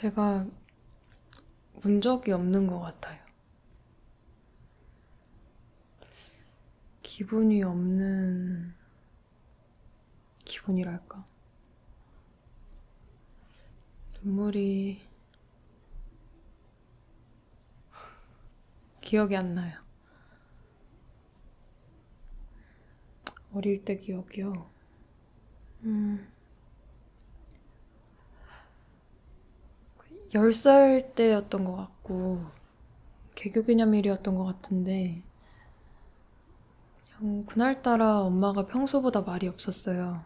제가 운 적이 없는 것 같아요. 기분이 없는 기분이랄까. 눈물이 기억이 안 나요. 어릴 때 기억이요. 음. 10살 때였던 것 같고, 개교 기념일이었던 것 같은데, 그냥 그날따라 엄마가 평소보다 말이 없었어요.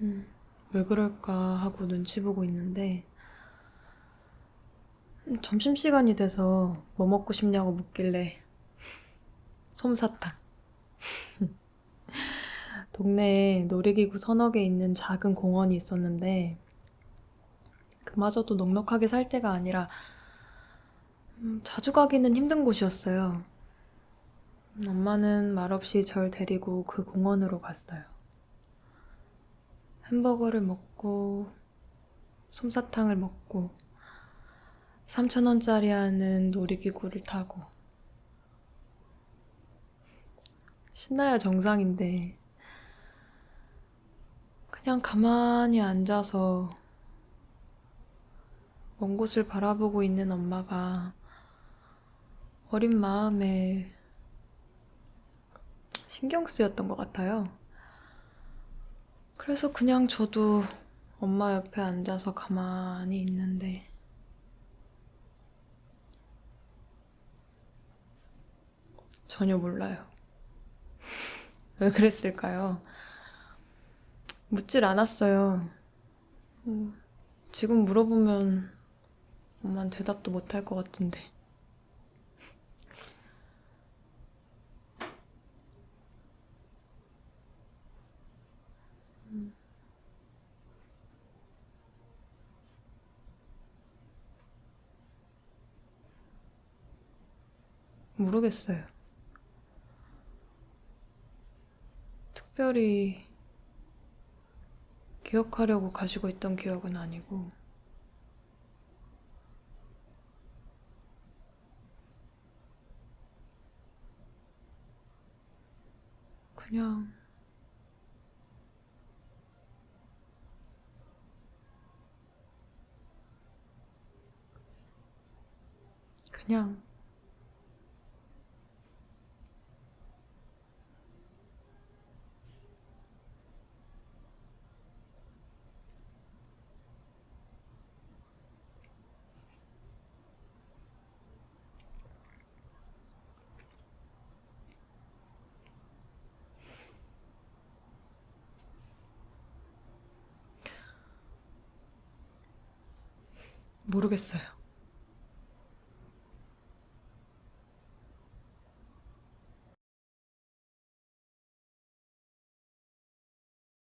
음, 왜 그럴까 하고 눈치 보고 있는데, 음, 점심시간이 돼서 뭐 먹고 싶냐고 묻길래, 솜사탕. 동네에 놀이기구 서너 개 있는 작은 공원이 있었는데, 그마저도 넉넉하게 살 때가 아니라 음, 자주 가기는 힘든 곳이었어요. 음, 엄마는 말없이 절 데리고 그 공원으로 갔어요. 햄버거를 먹고 솜사탕을 먹고 3,000원짜리 하는 놀이기구를 타고 신나야 정상인데 그냥 가만히 앉아서 먼 곳을 바라보고 있는 엄마가 어린 마음에 신경 쓰였던 것 같아요. 그래서 그냥 저도 엄마 옆에 앉아서 가만히 있는데 전혀 몰라요. 왜 그랬을까요? 묻질 않았어요. 음, 지금 물어보면 엄마는 대답도 못 할 것 같은데. 음. 모르겠어요. 특별히 기억하려고 가지고 있던 기억은 아니고, 그냥. 그냥 모르겠어요.